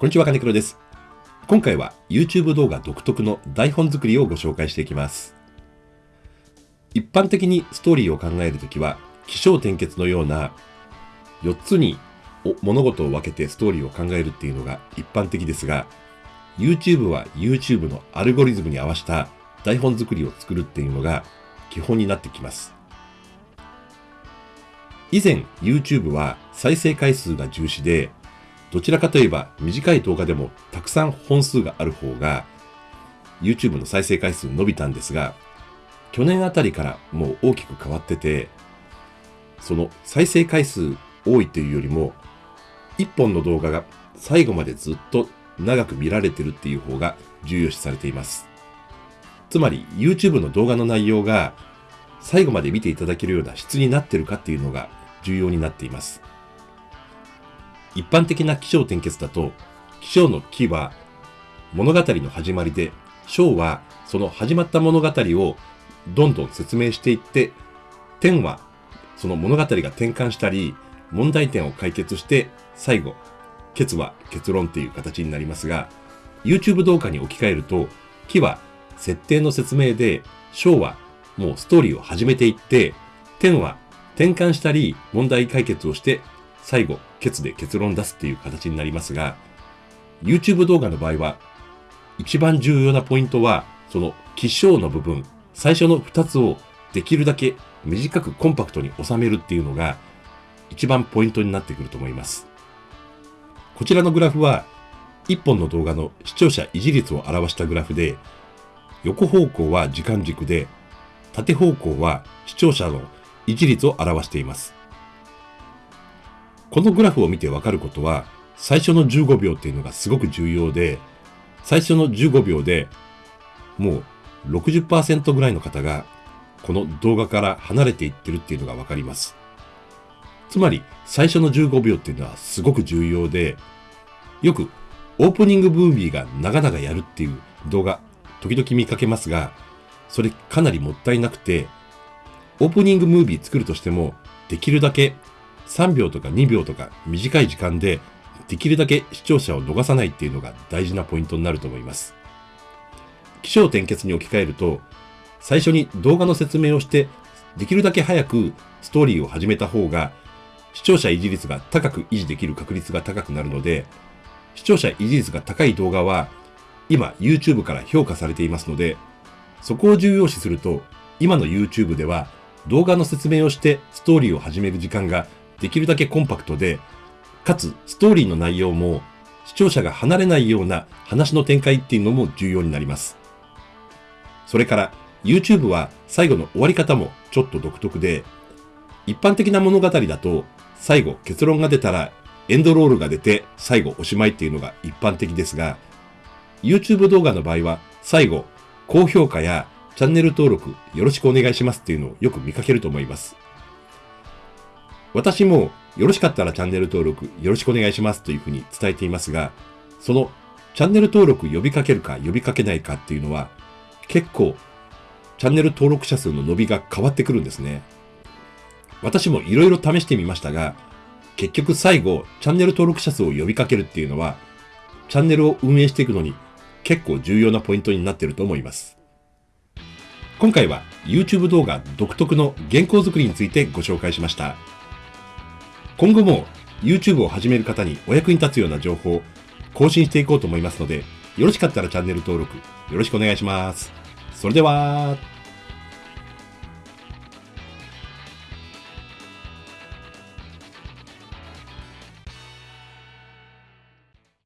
こんにちは、金黒です。今回は YouTube 動画独特の台本作りをご紹介していきます。一般的にストーリーを考えるときは、起承転結のような4つに物事を分けてストーリーを考えるっていうのが一般的ですが、YouTube は YouTube のアルゴリズムに合わせた台本作りを作るっていうのが基本になってきます。以前 YouTube は再生回数が重視で、どちらかといえば短い動画でもたくさん本数がある方が YouTube の再生回数伸びたんですが、去年あたりからもう大きく変わってて、その再生回数多いというよりも、一本の動画が最後までずっと長く見られてるっていう方が重要視されています。つまり YouTube の動画の内容が最後まで見ていただけるような質になってるかっていうのが重要になっています。一般的な起承転結だと、起承の起は物語の始まりで、章はその始まった物語をどんどん説明していって、点はその物語が転換したり、問題点を解決して、最後、結は結論っていう形になりますが、YouTube 動画に置き換えると、起は設定の説明で、章はもうストーリーを始めていって、点は転換したり問題解決をして、最後、ケツで結論出すっていう形になりますが、YouTube 動画の場合は、一番重要なポイントは、その起承の部分、最初の二つをできるだけ短くコンパクトに収めるっていうのが、一番ポイントになってくると思います。こちらのグラフは、一本の動画の視聴者維持率を表したグラフで、横方向は時間軸で、縦方向は視聴者の維持率を表しています。このグラフを見てわかることは、最初の15秒っていうのがすごく重要で、最初の15秒でもう60%ぐらいの方がこの動画から離れていってるっていうのがわかります。つまり最初の15秒っていうのはすごく重要で、よくオープニングムービーが長々やるっていう動画時々見かけますが、それかなりもったいなくて、オープニングムービー作るとしてもできるだけ3秒とか2秒とか短い時間でできるだけ視聴者を逃さないっていうのが大事なポイントになると思います。起承転結に置き換えると、最初に動画の説明をして、できるだけ早くストーリーを始めた方が、視聴者維持率が高く維持できる確率が高くなるので、視聴者維持率が高い動画は、今 YouTube から評価されていますので、そこを重要視すると、今の YouTube では動画の説明をしてストーリーを始める時間ができるだけコンパクトで、かつストーリーの内容も視聴者が離れないような話の展開っていうのも重要になります。それから YouTube は最後の終わり方もちょっと独特で、一般的な物語だと最後結論が出たらエンドロールが出て最後おしまいっていうのが一般的ですが、YouTube 動画の場合は最後高評価やチャンネル登録よろしくお願いしますっていうのをよく見かけると思います。私もよろしかったらチャンネル登録よろしくお願いしますというふうに伝えていますが、そのチャンネル登録呼びかけるか呼びかけないかっていうのは結構チャンネル登録者数の伸びが変わってくるんですね。私もいろいろ試してみましたが、結局最後チャンネル登録者数を呼びかけるっていうのはチャンネルを運営していくのに結構重要なポイントになってると思います。今回は YouTube 動画独特の原稿作りについてご紹介しました。今後も YouTube を始める方にお役に立つような情報を更新していこうと思いますので、よろしかったらチャンネル登録よろしくお願いします。それでは、